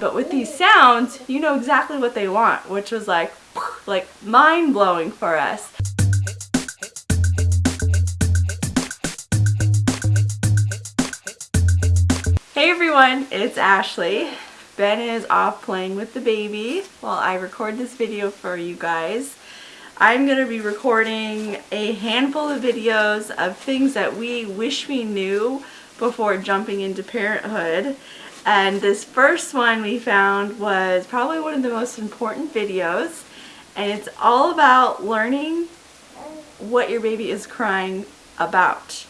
But with these sounds, you know exactly what they want, which was like, like mind-blowing for us. Hey everyone, it's Ashley. Ben is off playing with the baby while I record this video for you guys. I'm going to be recording a handful of videos of things that we wish we knew before jumping into parenthood and this first one we found was probably one of the most important videos. And it's all about learning what your baby is crying about.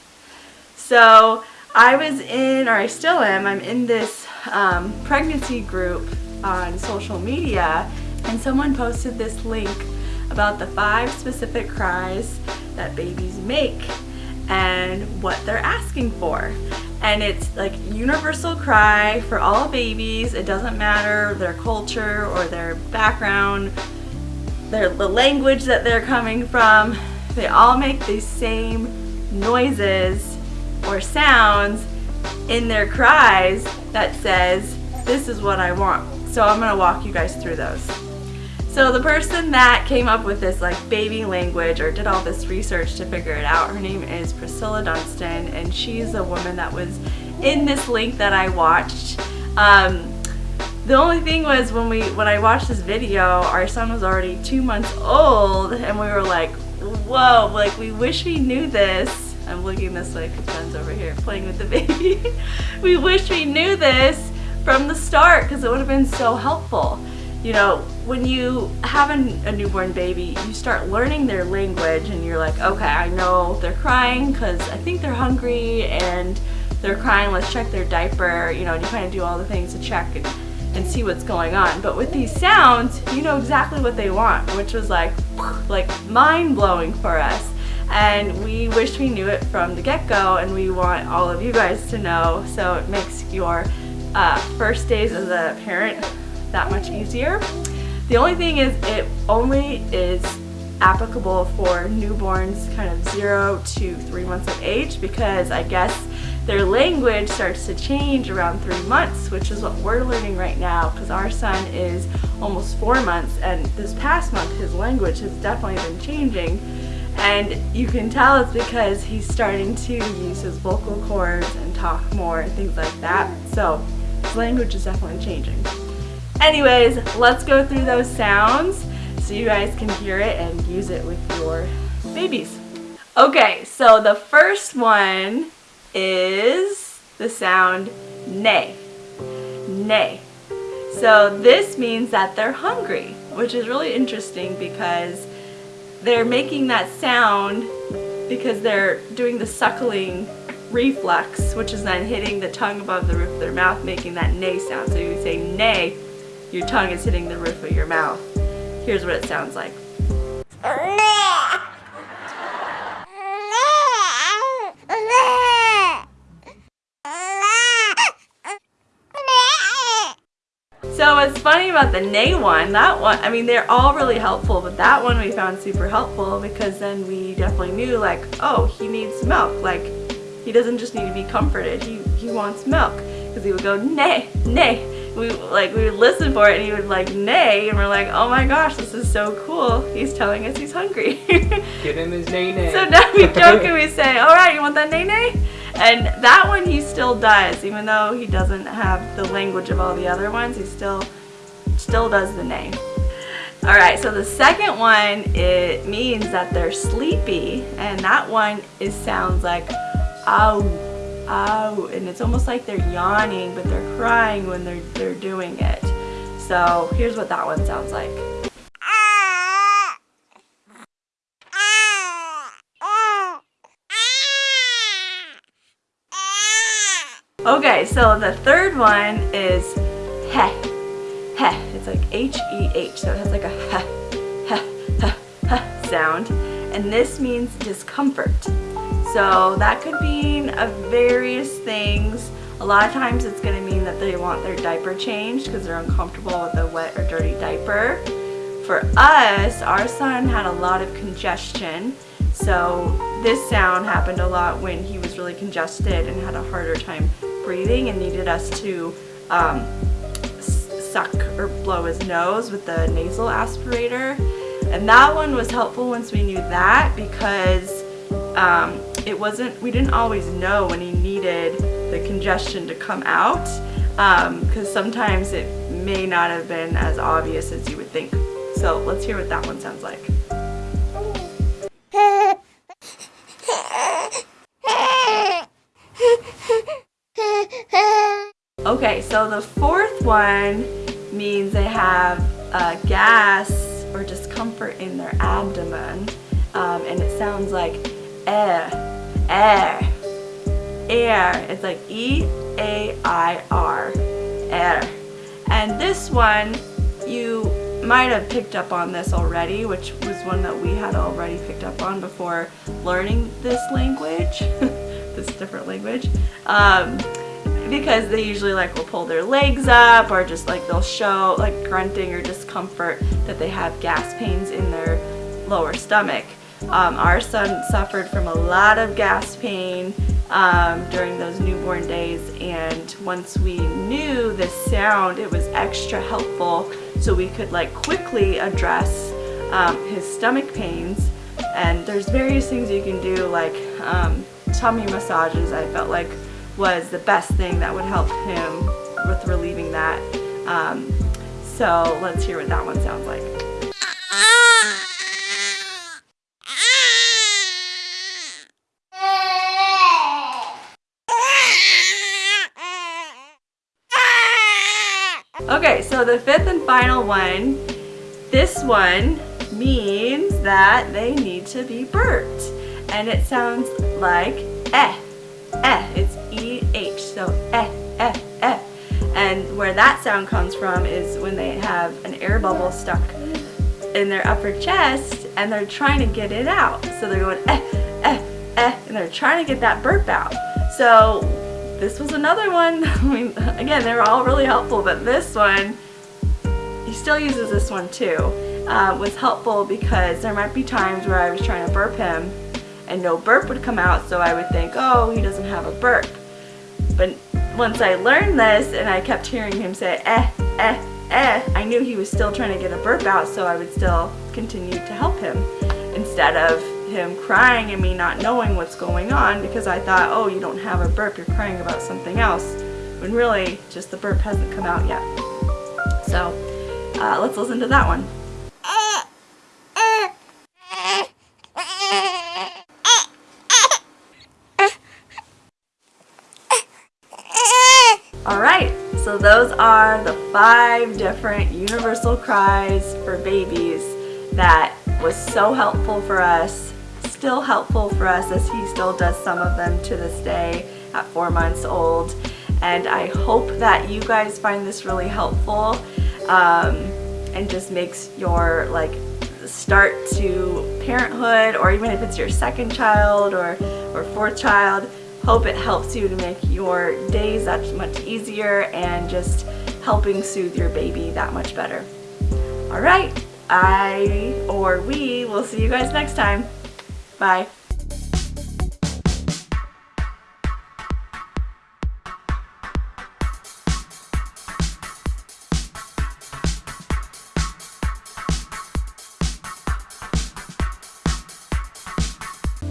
So I was in, or I still am, I'm in this um, pregnancy group on social media and someone posted this link about the five specific cries that babies make and what they're asking for and it's like universal cry for all babies. It doesn't matter their culture or their background, their the language that they're coming from. They all make these same noises or sounds in their cries that says, this is what I want. So I'm gonna walk you guys through those. So the person that came up with this like baby language or did all this research to figure it out, her name is Priscilla Dunstan and she's a woman that was in this link that I watched. Um, the only thing was when we when I watched this video, our son was already two months old and we were like, whoa, like we wish we knew this. I'm looking this way because Ben's over here playing with the baby. we wish we knew this from the start because it would have been so helpful you know, when you have a, a, newborn baby, you start learning their language and you're like, okay, I know they're crying because I think they're hungry and they're crying, let's check their diaper, you know, and you kind of do all the things to check and, and see what's going on. But with these sounds, you know exactly what they want, which was like, like mind-blowing for us. And we wish we knew it from the get-go and we want all of you guys to know so it makes your uh, first days as a parent that much easier. The only thing is it only is applicable for newborns kind of zero to three months of age because I guess their language starts to change around three months, which is what we're learning right now because our son is almost four months and this past month his language has definitely been changing and you can tell it's because he's starting to use his vocal cords and talk more and things like that. So his language is definitely changing. Anyways, let's go through those sounds so you guys can hear it and use it with your babies. Okay, so the first one is the sound nay, nay. So this means that they're hungry, which is really interesting because they're making that sound because they're doing the suckling reflex, which is then hitting the tongue above the roof of their mouth, making that nay sound. So you would say neigh your tongue is hitting the roof of your mouth. Here's what it sounds like. So what's funny about the neigh one, that one, I mean they're all really helpful, but that one we found super helpful because then we definitely knew like, oh, he needs milk. Like, he doesn't just need to be comforted, he, he wants milk. Because he would go, neigh, neigh we like we would listen for it and he would like neigh and we're like oh my gosh this is so cool. He's telling us he's hungry. Get him his neigh neigh so now we joke and we say all right you want that neigh neigh and that one he still does even though he doesn't have the language of all the other ones he still still does the neigh. All right so the second one it means that they're sleepy. And that one is sounds like ow out and it's almost like they're yawning but they're crying when they're they're doing it so here's what that one sounds like Okay, so the third one is heh. Heh. It's like H-E-H, -H, so it has like a heh, heh, heh, heh sound. And this means discomfort. So that could mean a various things. A lot of times it's going to mean that they want their diaper changed because they're uncomfortable with a wet or dirty diaper. For us, our son had a lot of congestion. So this sound happened a lot when he was really congested and had a harder time breathing and needed us to um, suck or blow his nose with the nasal aspirator. And that one was helpful once we knew that because um, it wasn't, we didn't always know when he needed the congestion to come out because um, sometimes it may not have been as obvious as you would think. So let's hear what that one sounds like. Okay, so the fourth one means they have uh, gas or discomfort in their abdomen um, and it sounds like air, air, air. It's like E-A-I-R, air. And this one, you might have picked up on this already, which was one that we had already picked up on before learning this language, this different language. Um, because they usually like will pull their legs up or just like they'll show like grunting or discomfort that they have gas pains in their lower stomach. Um, our son suffered from a lot of gas pain um, during those newborn days and once we knew this sound it was extra helpful so we could like quickly address um, his stomach pains and there's various things you can do like um, tummy massages I felt like was the best thing that would help him with relieving that. Um, so let's hear what that one sounds like. Okay, so the fifth and final one, this one means that they need to be burped. And it sounds like eh, eh. It's E-H, so eh, eh, eh. And where that sound comes from is when they have an air bubble stuck in their upper chest and they're trying to get it out. So they're going eh, eh, eh, and they're trying to get that burp out. So this was another one. I mean, again, they were all really helpful, but this one, he still uses this one too, uh, was helpful because there might be times where I was trying to burp him and no burp would come out, so I would think, oh, he doesn't have a burp. But once I learned this and I kept hearing him say eh, eh, eh, I knew he was still trying to get a burp out so I would still continue to help him instead of him crying and me not knowing what's going on because I thought, oh, you don't have a burp, you're crying about something else, when really just the burp hasn't come out yet. So uh, let's listen to that one. Alright, so those are the five different universal cries for babies that was so helpful for us, still helpful for us as he still does some of them to this day at four months old. And I hope that you guys find this really helpful um, and just makes your like start to parenthood or even if it's your second child or, or fourth child, Hope it helps you to make your days that much easier and just helping soothe your baby that much better. All right, I or we will see you guys next time. Bye.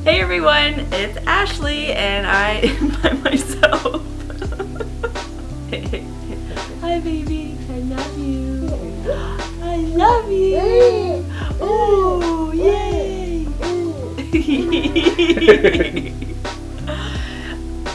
Hey everyone, it's Ashley and I am by myself. Hi baby, I love you. he he